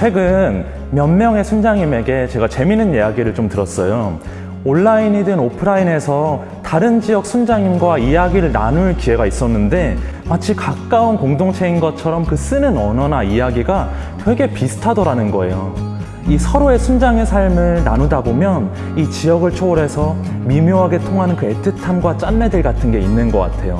최근 몇 명의 순장님에게 제가 재미있는 이야기를 좀 들었어요. 온라인이든 오프라인에서 다른 지역 순장님과 이야기를 나눌 기회가 있었는데 마치 가까운 공동체인 것처럼 그 쓰는 언어나 이야기가 되게 비슷하더라는 거예요. 이 서로의 순장의 삶을 나누다 보면 이 지역을 초월해서 미묘하게 통하는 그 애틋함과 짠내들 같은 게 있는 것 같아요.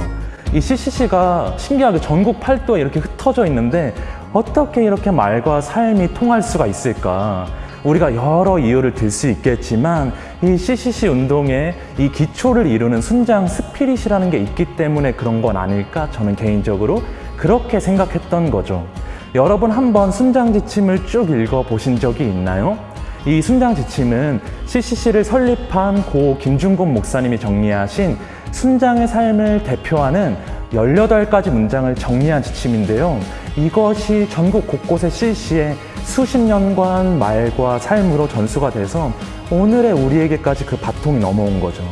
이 CCC가 신기하게 전국 팔도에 이렇게 흩어져 있는데 어떻게 이렇게 말과 삶이 통할 수가 있을까? 우리가 여러 이유를 들 수 있겠지만 이 CCC 운동의 이 기초를 이루는 순장 스피릿이라는 게 있기 때문에 그런 건 아닐까 저는 개인적으로 그렇게 생각했던 거죠. 여러분 한번 순장 지침을 쭉 읽어 보신 적이 있나요? 이 순장 지침은 CCC를 설립한 고 김중곤 목사님이 정리하신 순장의 삶을 대표하는 18가지 문장을 정리한 지침인데요. 이것이 전국 곳곳의 CCC의 수십 년간 말과 삶으로 전수가 돼서 오늘의 우리에게까지 그 바통이 넘어온 거죠.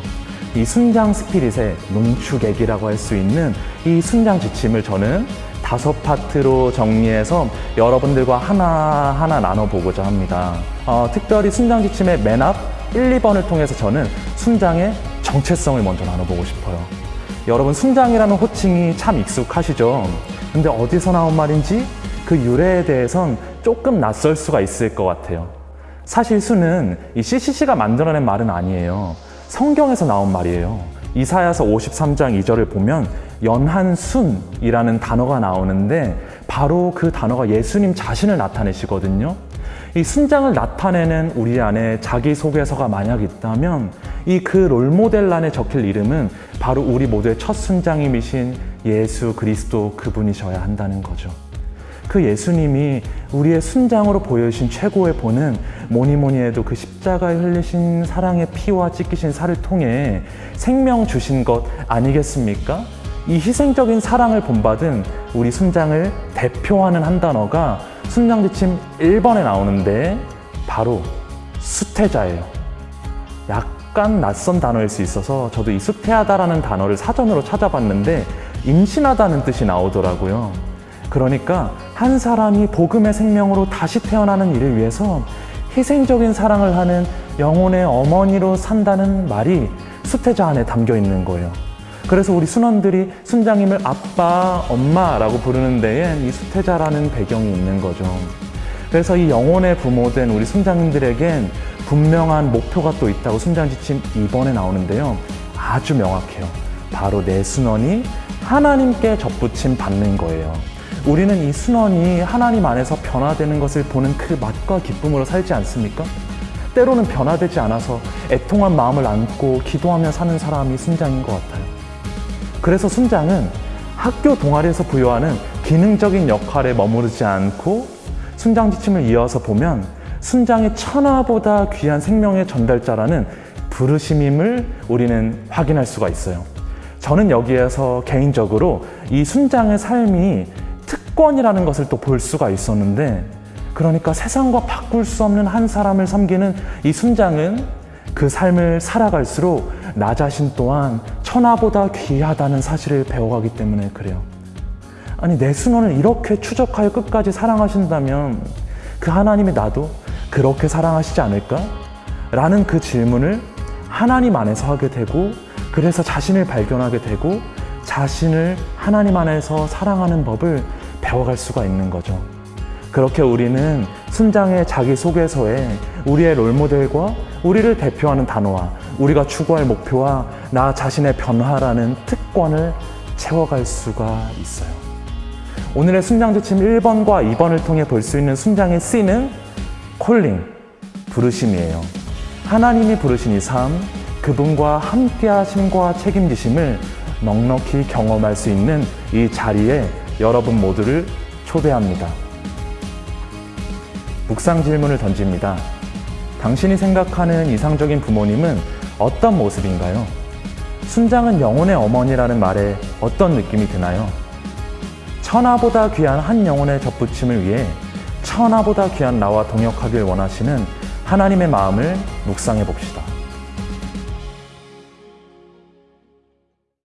이 순장 스피릿의 농축액이라고 할 수 있는 이 순장 지침을 저는 다섯 파트로 정리해서 여러분들과 하나하나 나눠보고자 합니다. 어, 특별히 순장 지침의 맨 앞 1, 2번을 통해서 저는 순장의 정체성을 먼저 나눠보고 싶어요. 여러분 순장이라는 호칭이 참 익숙하시죠? 근데 어디서 나온 말인지 그 유래에 대해선 조금 낯설 수가 있을 것 같아요. 사실 수는 이 CCC가 만들어낸 말은 아니에요. 성경에서 나온 말이에요. 이사야서 53장 2절을 보면 연한순이라는 단어가 나오는데 바로 그 단어가 예수님 자신을 나타내시거든요. 이 순장을 나타내는 우리 안에 자기소개서가 만약 있다면 이 그 롤모델 안에 적힐 이름은 바로 우리 모두의 첫 순장님이신 예수 그리스도 그분이셔야 한다는 거죠. 그 예수님이 우리의 순장으로 보여주신 최고의 본은 뭐니 뭐니 해도 그 십자가에 흘리신 사랑의 피와 찢기신 살을 통해 생명 주신 것 아니겠습니까? 이 희생적인 사랑을 본받은 우리 순장을 대표하는 한 단어가 순장 지침 1번에 나오는데 바로 수태자예요. 약 간 낯선 단어일 수 있어서 저도 이 수태하다라는 단어를 사전으로 찾아봤는데 임신하다는 뜻이 나오더라고요. 그러니까 한 사람이 복음의 생명으로 다시 태어나는 일을 위해서 희생적인 사랑을 하는 영혼의 어머니로 산다는 말이 수태자 안에 담겨 있는 거예요. 그래서 우리 순원들이 순장님을 아빠, 엄마라고 부르는 데엔 이 수태자라는 배경이 있는 거죠. 그래서 이 영혼의 부모된 우리 순장님들에겐 분명한 목표가 또 있다고 순장 지침 2번에 나오는데요. 아주 명확해요. 바로 내 순원이 하나님께 접붙임 받는 거예요. 우리는 이 순원이 하나님 안에서 변화되는 것을 보는 그 맛과 기쁨으로 살지 않습니까? 때로는 변화되지 않아서 애통한 마음을 안고 기도하며 사는 사람이 순장인 것 같아요. 그래서 순장은 학교 동아리에서 부여하는 기능적인 역할에 머무르지 않고 순장 지침을 이어서 보면 순장이 천하보다 귀한 생명의 전달자라는 부르심임을 우리는 확인할 수가 있어요. 저는 여기에서 개인적으로 이 순장의 삶이 특권이라는 것을 또 볼 수가 있었는데 그러니까 세상과 바꿀 수 없는 한 사람을 섬기는 이 순장은 그 삶을 살아갈수록 나 자신 또한 천하보다 귀하다는 사실을 배워가기 때문에 그래요. 아니 내 순원을 이렇게 추적하여 끝까지 사랑하신다면 그 하나님이 나도 그렇게 사랑하시지 않을까? 라는 그 질문을 하나님 안에서 하게 되고 그래서 자신을 발견하게 되고 자신을 하나님 안에서 사랑하는 법을 배워갈 수가 있는 거죠. 그렇게 우리는 순장의 자기소개서에 우리의 롤모델과 우리를 대표하는 단어와 우리가 추구할 목표와 나 자신의 변화라는 특권을 채워갈 수가 있어요. 오늘의 순장 지침 1번과 2번을 통해 볼 수 있는 순장의 C는 콜링, 부르심이에요. 하나님이 부르신 이 삶, 그분과 함께 하심과 책임지심을 넉넉히 경험할 수 있는 이 자리에 여러분 모두를 초대합니다. 묵상 질문을 던집니다. 당신이 생각하는 이상적인 부모님은 어떤 모습인가요? 순장은 영혼의 어머니라는 말에 어떤 느낌이 드나요? 천하보다 귀한 한 영혼의 접붙임을 위해 천하보다 귀한 나와 동역하길 원하시는 하나님의 마음을 묵상해 봅시다.